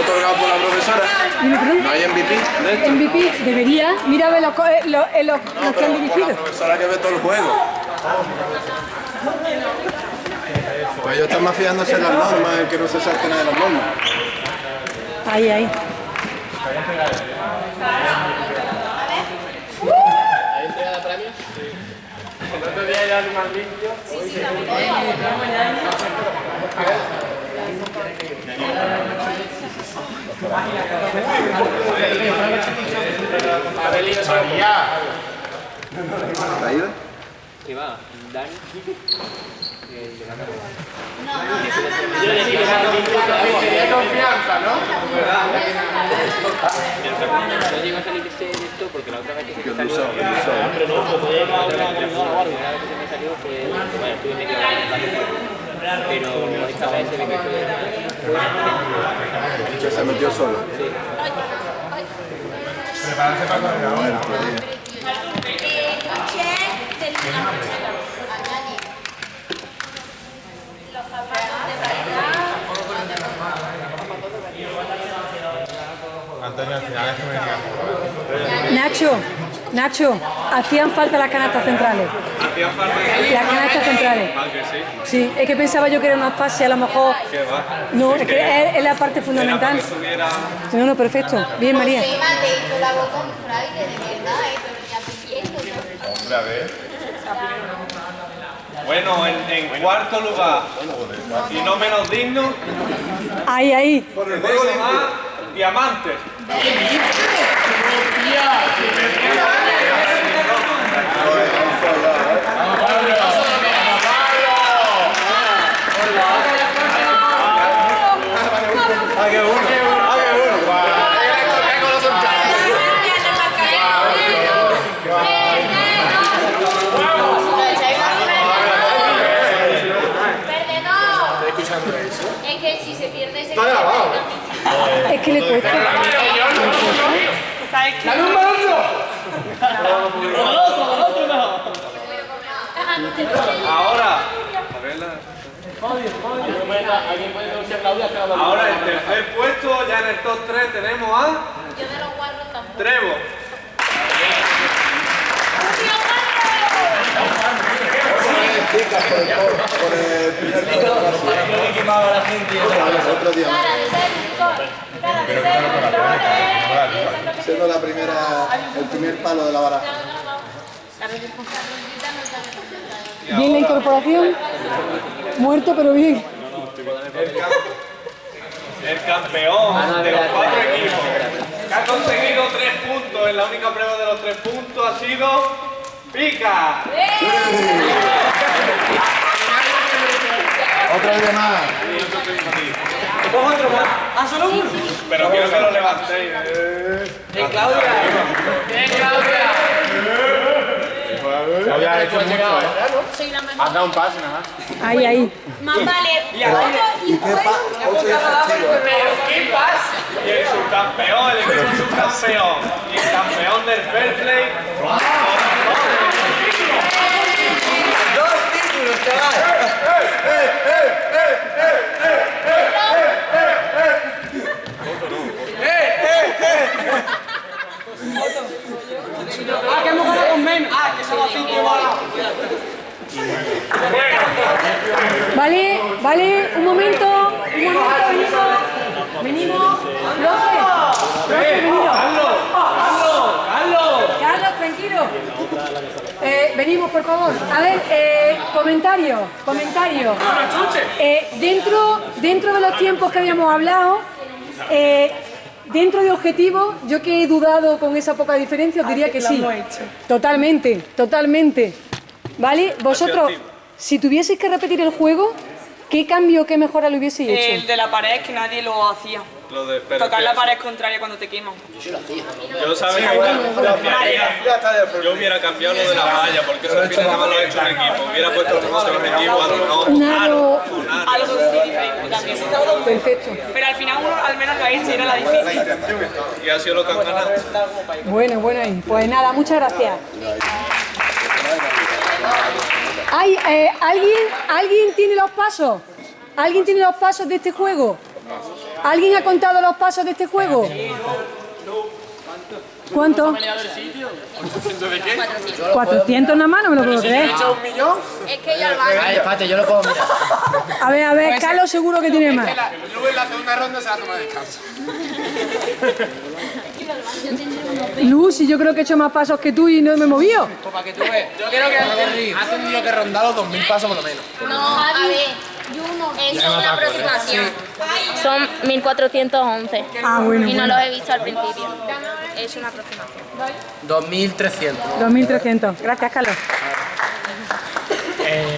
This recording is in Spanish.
otorgado por la profesora. ¿No hay MVP? MVP, debería. Mira los, los, los, que han dirigido. La profesora que ve todo el juego. Pues ellos están más fijándose en las normas, en que no se salte nada de las normas. Ahí, ahí. ¿Traída? ¿Qué va? Dani. No llegó a salir de esto porque la otra vez que se me salió. Hombre, no, pues. La vez que se me salió fue. Bueno, estuve medio hora en el baño. Pero esta vez se ve que fue. Que se metió solo. Prepararse para correr ahora. Antonio, al final es que me digas. Nacho, Nacho, hacían falta las canastas centrales. Hacían falta Las canastas centrales. Sí. Es que pensaba yo que era una fase, a lo mejor. No, es que es, es la parte fundamental. No, no, perfecto. Bien, María. José te hizo la voz con fraile, de verdad, ¿eh? Hombre, a ver. Bueno, en, en cuarto lugar, y no menos digno, Ahí, ahí. tenemos a Diamantes. ¡Perdedor! Es que si se pierde. Es que le cuesta. Ahora, a verla. Ahora el tercer puesto, ya en el top 3 tenemos a Yo de los guarros tampoco. Trevo. Por el primer otro día. Cara de ser licor. Cara de ser licor. Siendo la primera, el primer palo de la baraja. La Bien la incorporación. Muerto, pero bien. El campeón de los cuatro equipos. Que ha conseguido tres puntos en la única prueba de los tres puntos ha sido Pica. Otra vez más. Pero quiero que lo levantéis. Eh. Claudia ha hecho mucho, ¿eh? Soy la mejor. Has dado un paso nada más. Ahí, ahí. Más vale. ¿Y qué? Ocho y efectivo. Y el subcampeón, el equipo subcampeón. Y el campeón del Fair Play. Vale, vale, un momento, un momento, venimos. Venimos. Profe, profe, venimos. Carlos, tranquilo. Eh, venimos, por favor. A ver, eh, comentario, comentario. Eh, dentro, dentro de los tiempos que habíamos hablado, eh, dentro de objetivos, yo que he dudado con esa poca diferencia, os diría que sí. Totalmente, totalmente. ¿Vale? Vosotros, si tuvieseis que repetir el juego, ¿qué cambio, qué mejora lo hubieseis El hecho? de la pared que nadie lo hacía. Lo de, pero Tocar la pared contraria cuando te queman. Yo sabía que yo hubiera cambiado lo de la valla, porque eso al final nada más lo ha hecho un equipo. Hubiera puesto los mismos objetivos, a lo aro. Algo sí diferente también. Perfecto. Pero al final uno al menos lo ha hecho y era la difícil. Y ha sido lo que han ganado. Bueno, bueno, ahí. Pues nada, muchas gracias. Ay, eh, ¿alguien, ¿Alguien tiene los pasos? ¿Alguien tiene los pasos de este juego? ¿Alguien ha contado los pasos de este juego? ¿Cuánto? 400 nada más, no me lo puedo creer. un millón? Es que yo al baño. Ay, espérate, yo lo puedo mirar. A ver, a ver, Carlos seguro que tiene más. Luego en la segunda ronda se va a tomar descanso. Luz, y yo creo que he hecho más pasos que tú y no me he movido. Pues para que tú veas. Yo quiero que Ha tenido que rondar los 2.000 pasos por lo menos. No, a ver. Es una aproximación. Son 1411. Ah, bueno, Y no bueno. los he visto al principio. Es una aproximación. 2.300. 2.300. Gracias, Carlos.